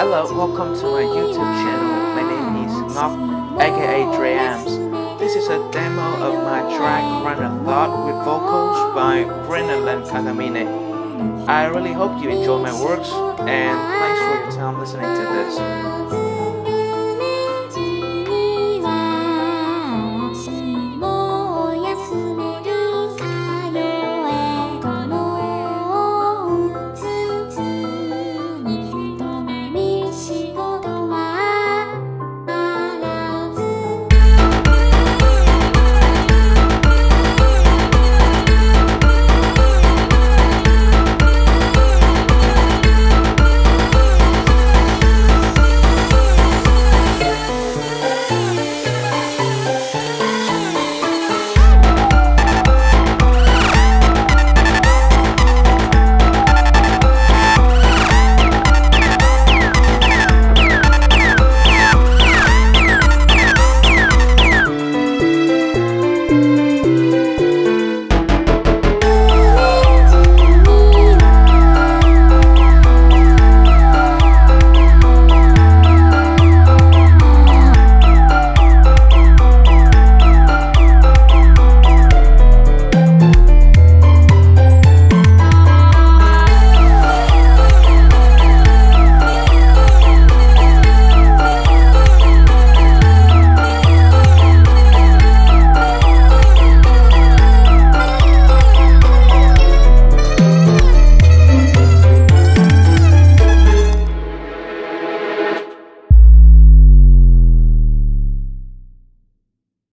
Hello, welcome to my YouTube channel. My name is Ngọc, aka Dreams. This is a demo of my track Run a Thought with vocals by Brennan Kagamine. I really hope you enjoy my works and thanks for your time listening to this.